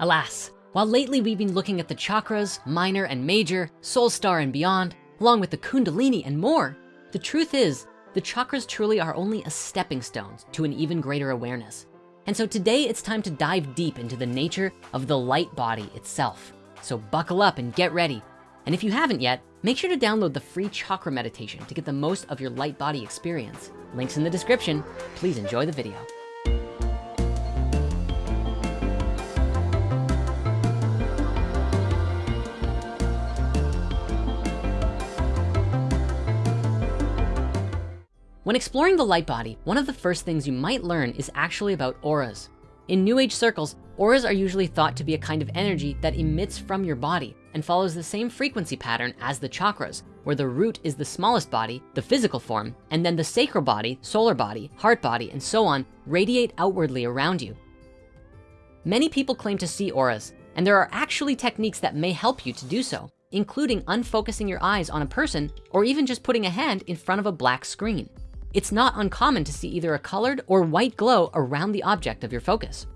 Alas, while lately we've been looking at the chakras, minor and major, soul star and beyond, along with the kundalini and more, the truth is the chakras truly are only a stepping stone to an even greater awareness. And so today it's time to dive deep into the nature of the light body itself. So buckle up and get ready. And if you haven't yet, make sure to download the free chakra meditation to get the most of your light body experience. Links in the description. Please enjoy the video. When exploring the light body, one of the first things you might learn is actually about auras. In new age circles, auras are usually thought to be a kind of energy that emits from your body and follows the same frequency pattern as the chakras, where the root is the smallest body, the physical form, and then the sacral body, solar body, heart body, and so on radiate outwardly around you. Many people claim to see auras, and there are actually techniques that may help you to do so, including unfocusing your eyes on a person or even just putting a hand in front of a black screen it's not uncommon to see either a colored or white glow around the object of your focus.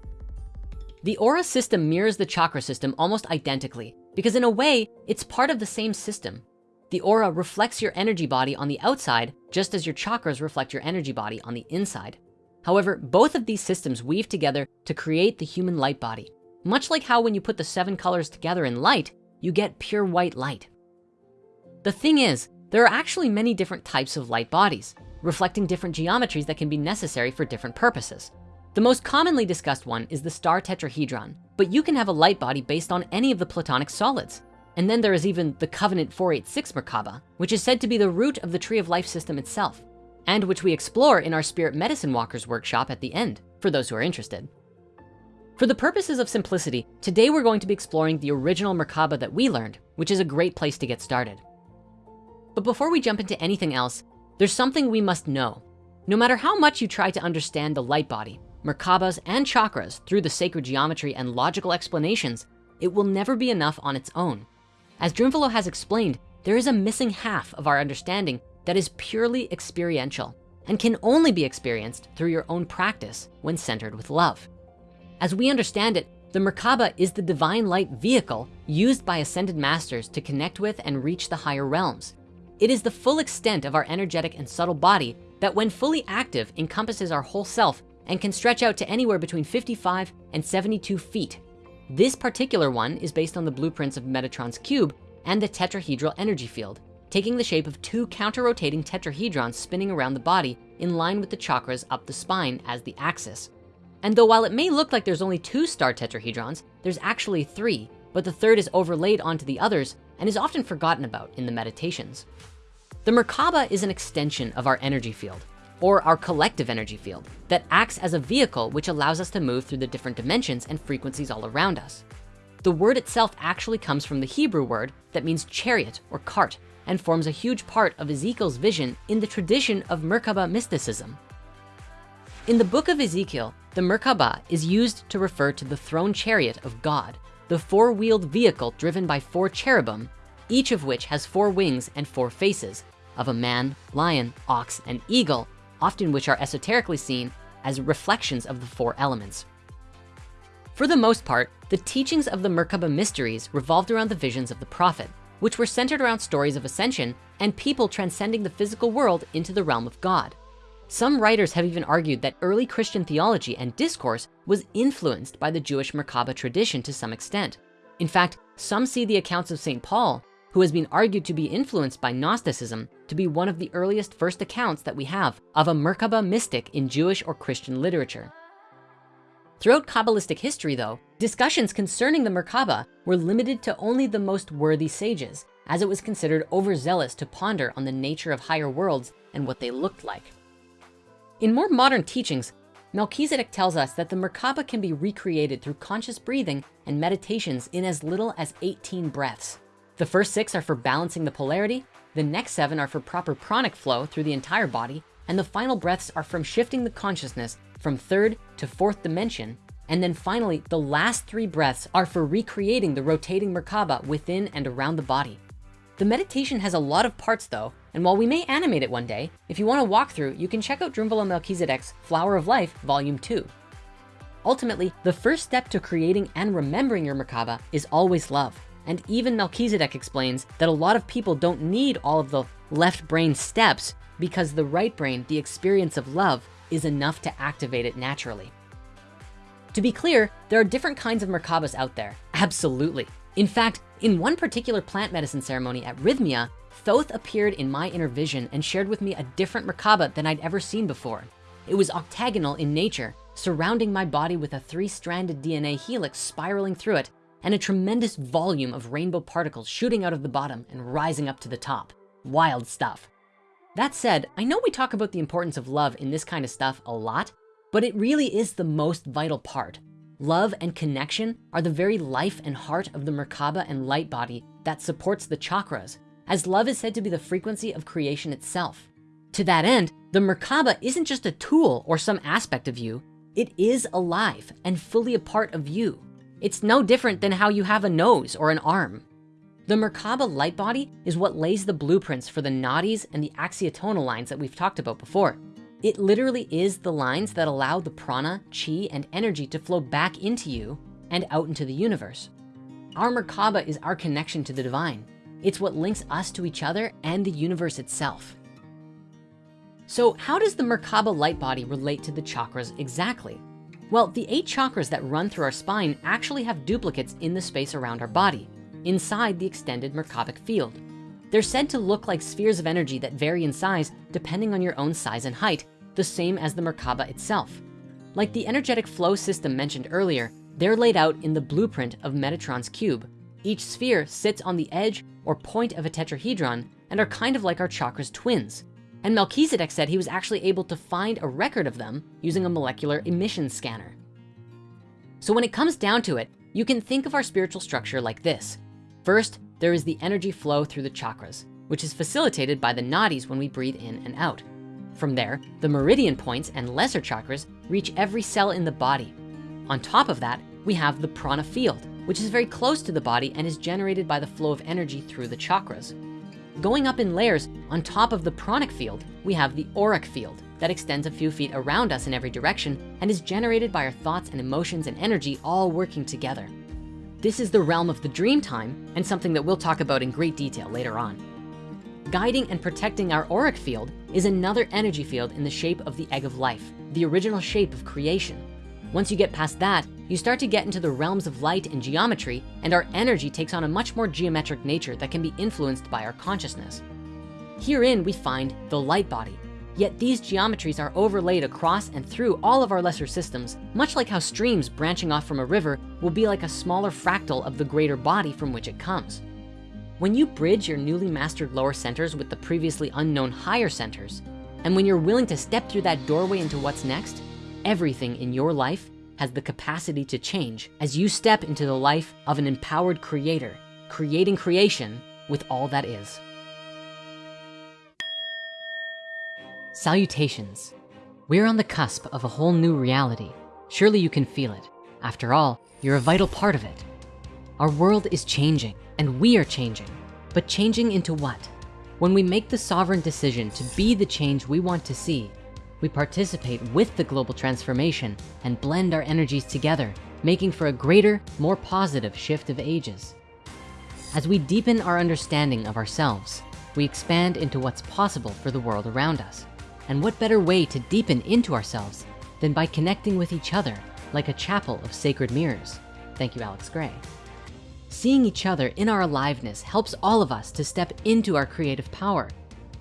The aura system mirrors the chakra system almost identically because in a way, it's part of the same system. The aura reflects your energy body on the outside, just as your chakras reflect your energy body on the inside. However, both of these systems weave together to create the human light body. Much like how when you put the seven colors together in light, you get pure white light. The thing is, there are actually many different types of light bodies reflecting different geometries that can be necessary for different purposes. The most commonly discussed one is the star tetrahedron, but you can have a light body based on any of the platonic solids. And then there is even the Covenant 486 Merkaba, which is said to be the root of the tree of life system itself, and which we explore in our spirit medicine walkers workshop at the end, for those who are interested. For the purposes of simplicity, today we're going to be exploring the original Merkaba that we learned, which is a great place to get started. But before we jump into anything else, there's something we must know. No matter how much you try to understand the light body, Merkabas and chakras through the sacred geometry and logical explanations, it will never be enough on its own. As Drunvalo has explained, there is a missing half of our understanding that is purely experiential and can only be experienced through your own practice when centered with love. As we understand it, the Merkaba is the divine light vehicle used by ascended masters to connect with and reach the higher realms. It is the full extent of our energetic and subtle body that when fully active encompasses our whole self and can stretch out to anywhere between 55 and 72 feet. This particular one is based on the blueprints of Metatron's cube and the tetrahedral energy field, taking the shape of two counter-rotating tetrahedrons spinning around the body in line with the chakras up the spine as the axis. And though while it may look like there's only two star tetrahedrons, there's actually three, but the third is overlaid onto the others and is often forgotten about in the meditations. The Merkaba is an extension of our energy field or our collective energy field that acts as a vehicle which allows us to move through the different dimensions and frequencies all around us. The word itself actually comes from the Hebrew word that means chariot or cart and forms a huge part of Ezekiel's vision in the tradition of Merkaba mysticism. In the book of Ezekiel, the Merkaba is used to refer to the throne chariot of God, the four-wheeled vehicle driven by four cherubim, each of which has four wings and four faces, of a man, lion, ox, and eagle, often which are esoterically seen as reflections of the four elements. For the most part, the teachings of the Merkaba mysteries revolved around the visions of the prophet, which were centered around stories of ascension and people transcending the physical world into the realm of God. Some writers have even argued that early Christian theology and discourse was influenced by the Jewish Merkaba tradition to some extent. In fact, some see the accounts of St. Paul who has been argued to be influenced by Gnosticism to be one of the earliest first accounts that we have of a Merkaba mystic in Jewish or Christian literature. Throughout Kabbalistic history though, discussions concerning the Merkaba were limited to only the most worthy sages, as it was considered overzealous to ponder on the nature of higher worlds and what they looked like. In more modern teachings, Melchizedek tells us that the Merkaba can be recreated through conscious breathing and meditations in as little as 18 breaths. The first six are for balancing the polarity. The next seven are for proper pranic flow through the entire body. And the final breaths are from shifting the consciousness from third to fourth dimension. And then finally, the last three breaths are for recreating the rotating Merkaba within and around the body. The meditation has a lot of parts though, and while we may animate it one day, if you wanna walk through, you can check out Drunvalo Melchizedek's Flower of Life, Volume 2. Ultimately, the first step to creating and remembering your Merkaba is always love. And even Melchizedek explains that a lot of people don't need all of the left brain steps because the right brain, the experience of love, is enough to activate it naturally. To be clear, there are different kinds of Merkabas out there, absolutely. In fact, in one particular plant medicine ceremony at Rythmia, Thoth appeared in my inner vision and shared with me a different Merkaba than I'd ever seen before. It was octagonal in nature, surrounding my body with a three-stranded DNA helix spiraling through it and a tremendous volume of rainbow particles shooting out of the bottom and rising up to the top. Wild stuff. That said, I know we talk about the importance of love in this kind of stuff a lot, but it really is the most vital part. Love and connection are the very life and heart of the Merkaba and light body that supports the chakras, as love is said to be the frequency of creation itself. To that end, the Merkaba isn't just a tool or some aspect of you, it is alive and fully a part of you. It's no different than how you have a nose or an arm. The Merkaba light body is what lays the blueprints for the nadis and the axiotonal lines that we've talked about before. It literally is the lines that allow the prana, chi, and energy to flow back into you and out into the universe. Our Merkaba is our connection to the divine. It's what links us to each other and the universe itself. So how does the Merkaba light body relate to the chakras exactly? Well, the eight chakras that run through our spine actually have duplicates in the space around our body, inside the extended Merkabic field. They're said to look like spheres of energy that vary in size depending on your own size and height, the same as the Merkaba itself. Like the energetic flow system mentioned earlier, they're laid out in the blueprint of Metatron's cube. Each sphere sits on the edge or point of a tetrahedron and are kind of like our chakras twins. And Melchizedek said he was actually able to find a record of them using a molecular emission scanner. So when it comes down to it, you can think of our spiritual structure like this. First, there is the energy flow through the chakras, which is facilitated by the nadis when we breathe in and out. From there, the meridian points and lesser chakras reach every cell in the body. On top of that, we have the prana field, which is very close to the body and is generated by the flow of energy through the chakras. Going up in layers, on top of the pranic field, we have the auric field that extends a few feet around us in every direction and is generated by our thoughts and emotions and energy all working together. This is the realm of the dream time and something that we'll talk about in great detail later on. Guiding and protecting our auric field is another energy field in the shape of the egg of life, the original shape of creation. Once you get past that, you start to get into the realms of light and geometry and our energy takes on a much more geometric nature that can be influenced by our consciousness. Herein we find the light body. Yet these geometries are overlaid across and through all of our lesser systems, much like how streams branching off from a river will be like a smaller fractal of the greater body from which it comes. When you bridge your newly mastered lower centers with the previously unknown higher centers, and when you're willing to step through that doorway into what's next, everything in your life has the capacity to change as you step into the life of an empowered creator, creating creation with all that is. Salutations. We're on the cusp of a whole new reality. Surely you can feel it. After all, you're a vital part of it. Our world is changing and we are changing, but changing into what? When we make the sovereign decision to be the change we want to see, we participate with the global transformation and blend our energies together, making for a greater, more positive shift of ages. As we deepen our understanding of ourselves, we expand into what's possible for the world around us. And what better way to deepen into ourselves than by connecting with each other like a chapel of sacred mirrors. Thank you, Alex Grey. Seeing each other in our aliveness helps all of us to step into our creative power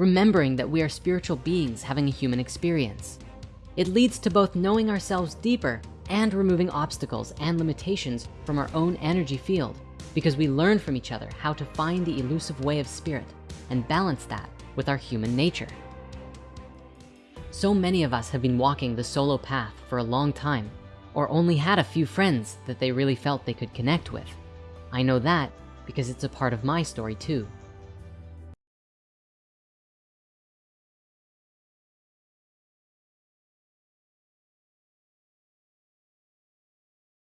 remembering that we are spiritual beings having a human experience. It leads to both knowing ourselves deeper and removing obstacles and limitations from our own energy field because we learn from each other how to find the elusive way of spirit and balance that with our human nature. So many of us have been walking the solo path for a long time or only had a few friends that they really felt they could connect with. I know that because it's a part of my story too.